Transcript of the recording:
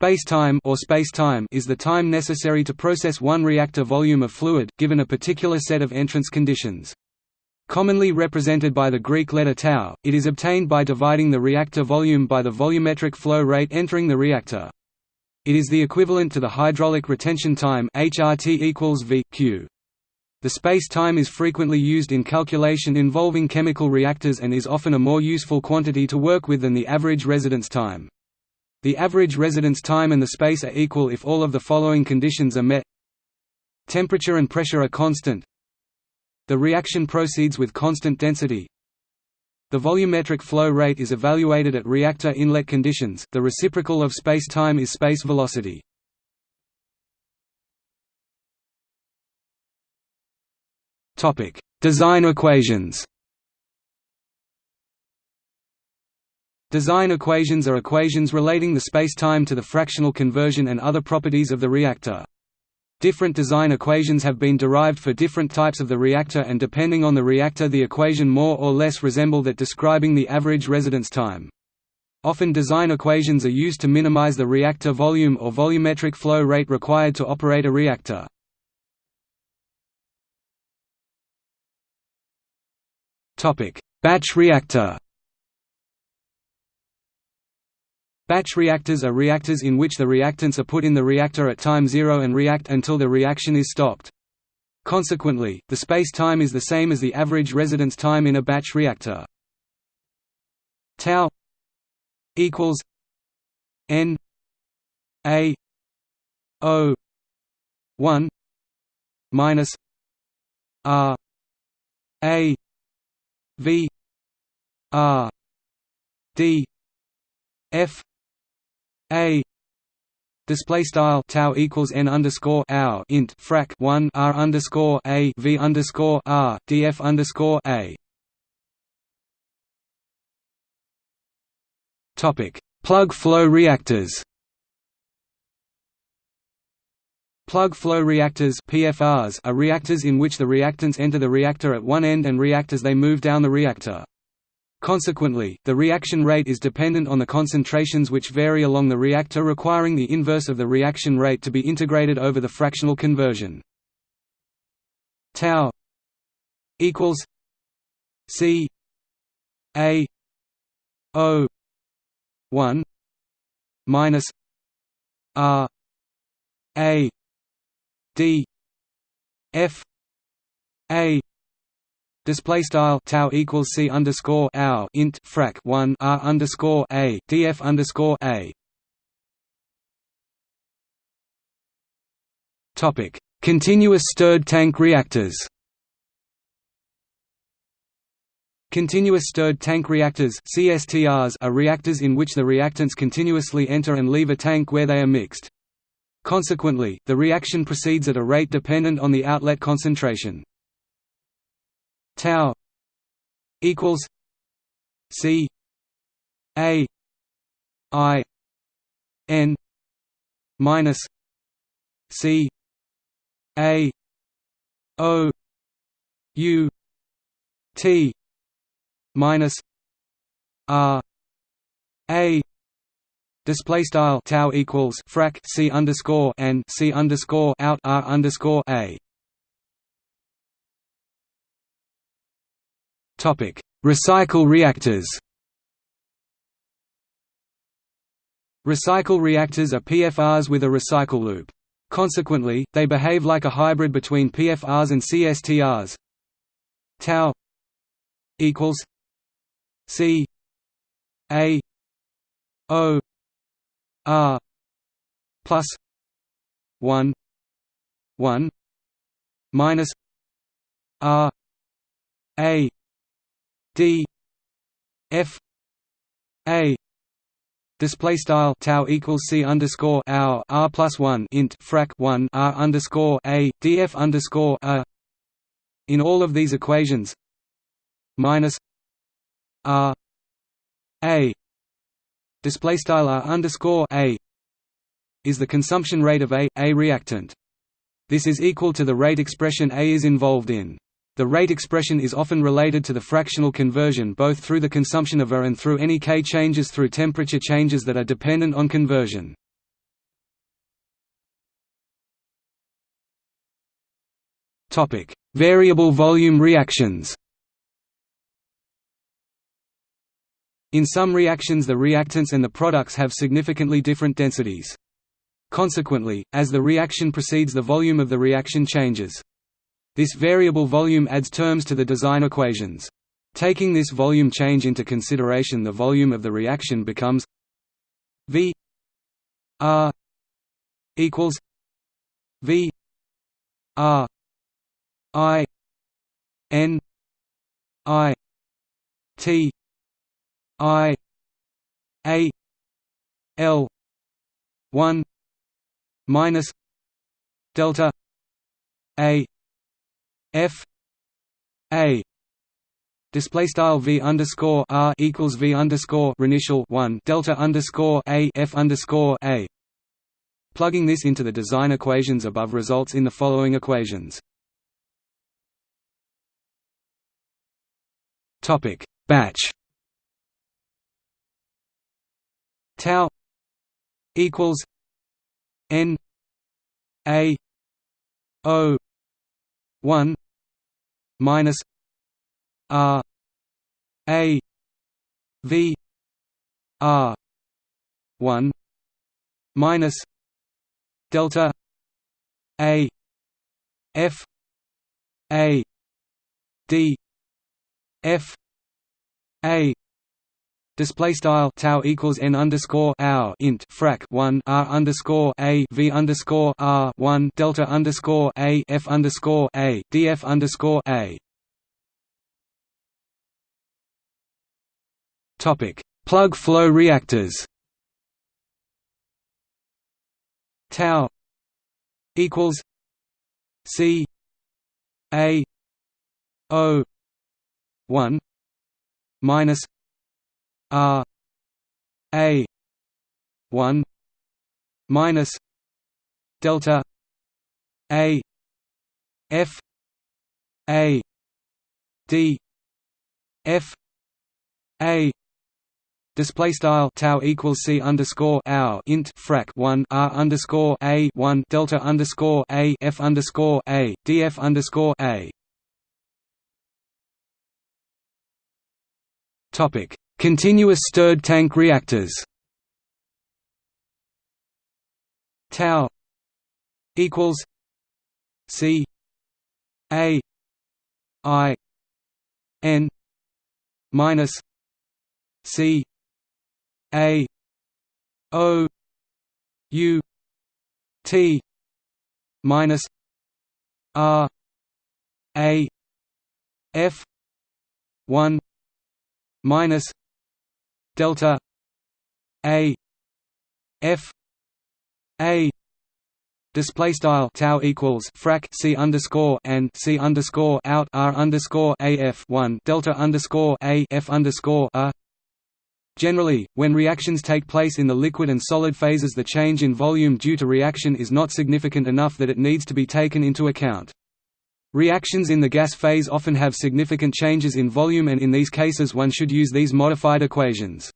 Spacetime or spacetime is the time necessary to process one reactor volume of fluid, given a particular set of entrance conditions. Commonly represented by the Greek letter tau, it is obtained by dividing the reactor volume by the volumetric flow rate entering the reactor. It is the equivalent to the hydraulic retention time HRT equals V, Q. The space-time is frequently used in calculation involving chemical reactors and is often a more useful quantity to work with than the average residence time. The average residence time and the space are equal if all of the following conditions are met. Temperature and pressure are constant. The reaction proceeds with constant density. The volumetric flow rate is evaluated at reactor inlet conditions. The reciprocal of space-time is space velocity. Design equations Design equations are equations relating the spacetime to the fractional conversion and other properties of the reactor. Different design equations have been derived for different types of the reactor and depending on the reactor the equation more or less resemble that describing the average residence time. Often design equations are used to minimize the reactor volume or volumetric flow rate required to operate a reactor. Batch reactor Batch reactors are reactors in which the reactants are put in the reactor at time zero and react until the reaction is stopped. Consequently, the space-time is the same as the average residence time in a batch reactor. Tau equals n a o 1 minus r a v r d f a display style tau equals n underscore hour int frac 1 r underscore a v underscore r df underscore a topic plug flow reactors Plug flow reactors PFRs are reactors in which the reactants enter the reactor at one end and react as they move down the reactor. Consequently, the reaction rate is dependent on the concentrations which vary along the reactor requiring the inverse of the reaction rate to be integrated over the fractional conversion. tau equals C A O 1 minus R A D F A Display style tau equals c underscore hour int frac one r underscore a df underscore a. Topic: Continuous stirred tank reactors. Continuous stirred tank reactors (CSTRs) are reactors in which the reactants continuously enter and leave a tank where they are mixed. Consequently, the reaction proceeds at a rate dependent on the outlet concentration tau equals c a i n minus c a o u t minus r a Display style tau equals frac c underscore and c underscore out r underscore a. Topic: Recycle reactors. Recycle reactors are PFRs with a recycle loop. Consequently, they behave like a hybrid between PFRs and CSTRs. Tau equals C A O R plus one one minus R A d f a display style tau equals c underscore hour r plus one int frac one r underscore a df underscore a. In all of these equations, minus r a display style r underscore a is the consumption rate of a a reactant. This is equal to the rate expression a is involved in. The rate expression is often related to the fractional conversion both through the consumption of A and through any K changes through temperature changes that are dependent on conversion. Topic: Variable volume reactions. In some reactions the reactants and the products have significantly different densities. Consequently, as the reaction proceeds the volume of the reaction changes. This variable volume adds terms to the design equations. Taking this volume change into consideration the volume of the reaction becomes V R equals V R I N I T I A L one minus delta A F A Display style v underscore r equals v underscore initial one delta underscore a f underscore a. Plugging this into the design equations above results in the following equations. Topic batch tau equals n a o 1 minus r a v r 1 minus delta a f a d f a Display style tau equals n underscore hour int frac one r underscore a v underscore r one delta underscore a f underscore a df underscore a. Topic: Plug flow reactors. Tau equals C A O one minus R A one minus delta A F A D F A Display style tau equals c underscore hour int frac one r underscore a one delta underscore a f underscore a df underscore a. Topic Continuous stirred tank reactors. Tau equals c a i n minus c a o u t minus r a f 1 minus delta a f a Display style tau equals frac c underscore and c underscore out r underscore a f one delta underscore a f underscore a. Generally, when reactions take place in the liquid and solid phases, the change in volume due to reaction is not significant enough that it needs to be taken into account. Reactions in the gas phase often have significant changes in volume and in these cases one should use these modified equations.